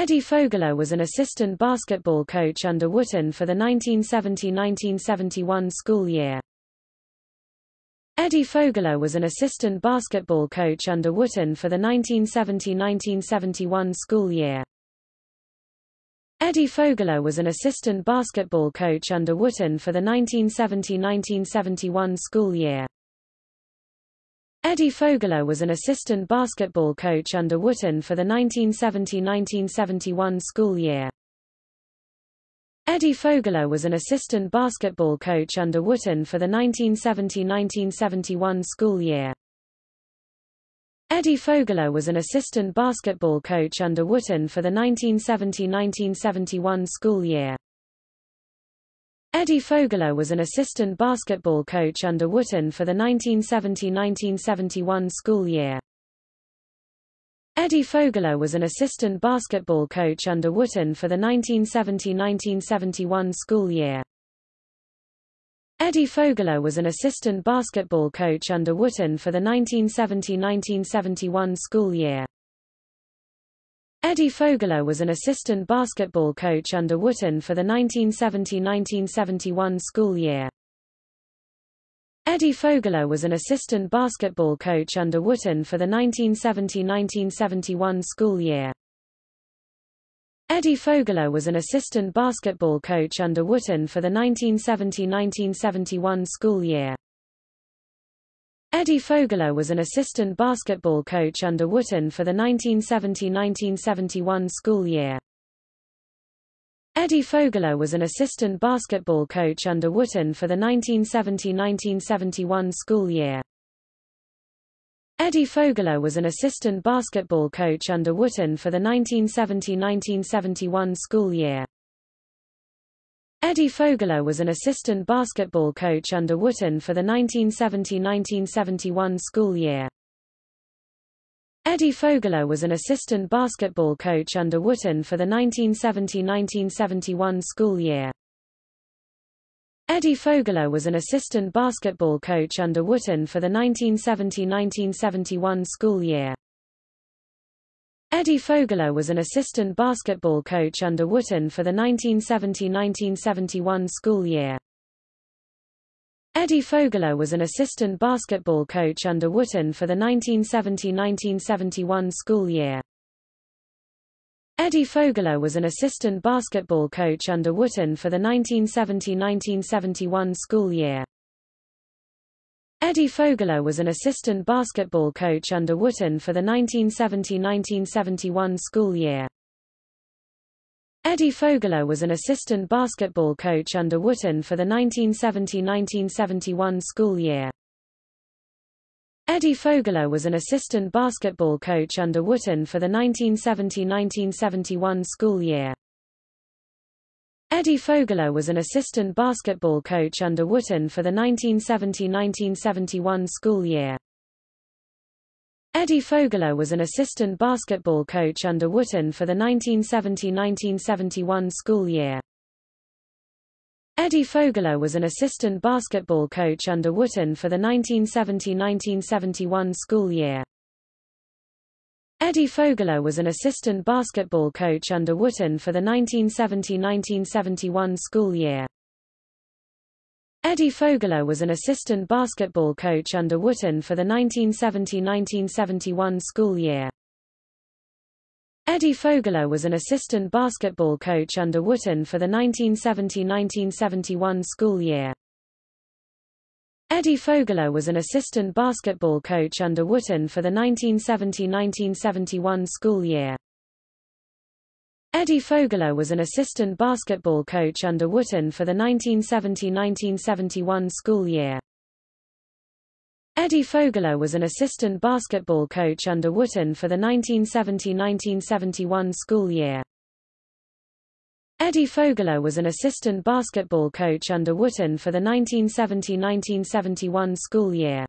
Eddie Fogler was an assistant basketball coach under Wooten for the 1970-1971 school year. Eddie Fogler was an assistant basketball coach under Wooten for the 1970-1971 school year. Eddie Fogler was an assistant basketball coach under Wooten for the 1970-1971 school year. Eddie Fogler was an assistant basketball coach under Wooten for the 1970-1971 school year. Eddie Fogler was an assistant basketball coach under Wooten for the 1970-1971 school year. Eddie Fogler was an assistant basketball coach under Wooten for the 1970-1971 school year. Eddie Fogler was an assistant basketball coach under Wooten for the 1970-1971 school year. Eddie Fogler was an assistant basketball coach under Wooten for the 1970-1971 school year. Eddie Fogler was an assistant basketball coach under Wooten for the 1970-1971 school year. Eddie Fogler was an assistant basketball coach under Wooten for the 1970-1971 school year. Eddie Fogler was an assistant basketball coach under Wooten for the 1970-1971 school year. Eddie Fogler was an assistant basketball coach under Wooten for the 1970-1971 school year. Eddie Fogler was an assistant basketball coach under Wooten for the 1970-1971 school year. Eddie Fogler was an assistant basketball coach under Wooten for the 1970-1971 school year. Eddie Fogler was an assistant basketball coach under Wooten for the 1970-1971 school year. Eddie Fogler was an assistant basketball coach under Wooten for the 1970-1971 school year. Eddie Fogler was an assistant basketball coach under Wooten for the 1970-1971 school year. Eddie Fogler was an assistant basketball coach under Wooten for the 1970-1971 school year. Eddie Fogler was an assistant basketball coach under Wooten for the 1970-1971 school year. Eddie Fogler was an assistant basketball coach under Wooten for the 1970-1971 school year. Eddie Fogler was an assistant basketball coach under Wooten for the 1970-1971 school year. Eddie Fogler was an assistant basketball coach under Wooten for the 1970-1971 school year. Eddie Fogler was an assistant basketball coach under Wooten for the 1970-1971 school year. Eddie Fogler was an assistant basketball coach under Wooten for the 1970-1971 school year. Eddie Fogler was an assistant basketball coach under Wooten for the 1970-1971 school year. Eddie Fogler was an assistant basketball coach under Wooten for the 1970-1971 school year. Eddie Fogler was an assistant basketball coach under Wooten for the 1970-1971 school year. Eddie Fogler was an assistant basketball coach under Wooten for the 1970-1971 school year. Eddie Fogler was an assistant basketball coach under Wooten for the 1970-1971 school year. Eddie Fogler was an assistant basketball coach under Wooten for the 1970-1971 school year. Eddie Fogler was an assistant basketball coach under Wooten for the 1970-1971 school year. Eddie Fogler was an assistant basketball coach under Wooten for the 1970-1971 school year. Eddie Fogler was an assistant basketball coach under Wooten for the 1970-1971 school year. Eddie Fogler was an assistant basketball coach under Wooten for the 1970-1971 school year.